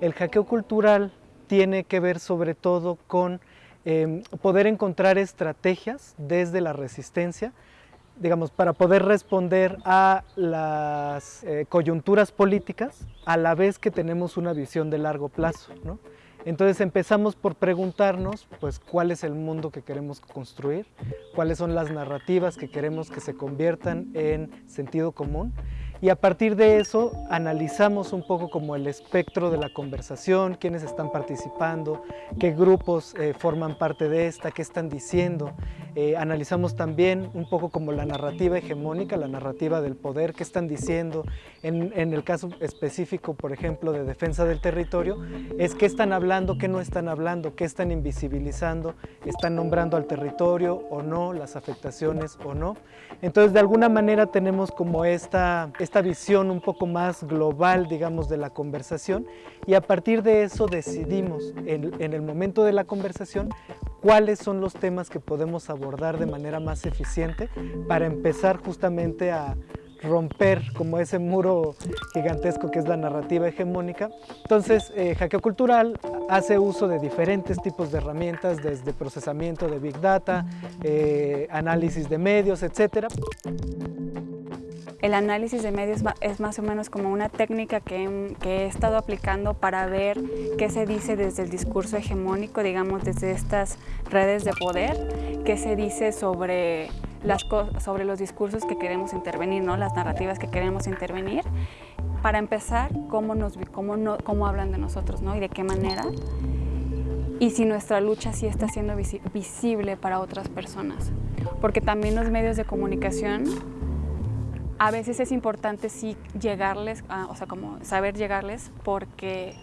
El hackeo cultural tiene que ver sobre todo con em, poder encontrar estrategias desde la resistencia, digamos, para poder responder a las eh, coyunturas políticas a la vez que tenemos una visión de largo plazo. ¿no? Entonces empezamos por preguntarnos pues, cuál es el mundo que queremos construir, cuáles son las narrativas que queremos que se conviertan en sentido común y a partir de eso analizamos un poco como el espectro de la conversación, quiénes están participando, qué grupos eh, forman parte de esta, qué están diciendo. Eh, analizamos también un poco como la narrativa hegemónica, la narrativa del poder, qué están diciendo. En, en el caso específico, por ejemplo, de defensa del territorio, es qué están hablando, qué no están hablando, qué están invisibilizando, están nombrando al territorio o no, las afectaciones o no. Entonces, de alguna manera tenemos como esta esta visión un poco más global, digamos, de la conversación y a partir de eso decidimos en, en el momento de la conversación cuáles son los temas que podemos abordar de manera más eficiente para empezar justamente a romper como ese muro gigantesco que es la narrativa hegemónica. Entonces, eh, Hackeo Cultural hace uso de diferentes tipos de herramientas, desde procesamiento de Big Data, eh, análisis de medios, etcétera. El análisis de medios es más o menos como una técnica que, he estado aplicando para ver qué se dice desde el discurso hegemónico, digamos desde estas redes de poder, qué se dice sobre, las sobre los discursos que queremos intervenir, ¿no? las narrativas que queremos intervenir. Para empezar, cómo, nos, cómo, no, cómo hablan de nosotros ¿no? y de qué manera y si nuestra lucha sí está siendo visible para otras personas. Porque también los medios de comunicación a veces es importante sí llegarles, o sea, como saber llegarles porque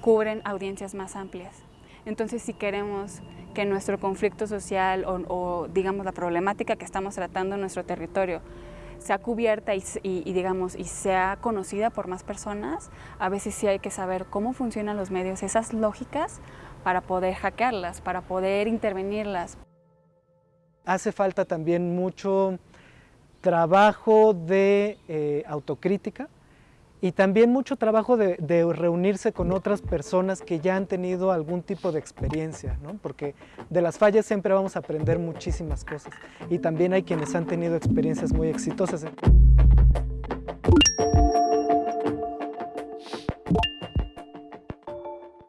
cubren audiencias más amplias. Entonces, si queremos que nuestro conflicto social o, digamos la problemática que estamos tratando en nuestro territorio sea cubierta y, digamos, y sea conocida por más personas, a veces sí hay que saber cómo funcionan los medios, esas lógicas para poder hackearlas, para poder intervenirlas. Hace falta también mucho trabajo de eh, autocrítica y también mucho trabajo de, reunirse con otras personas que ya han tenido algún tipo de experiencia, ¿no? porque de las fallas siempre vamos a aprender muchísimas cosas y también hay quienes han tenido experiencias muy exitosas.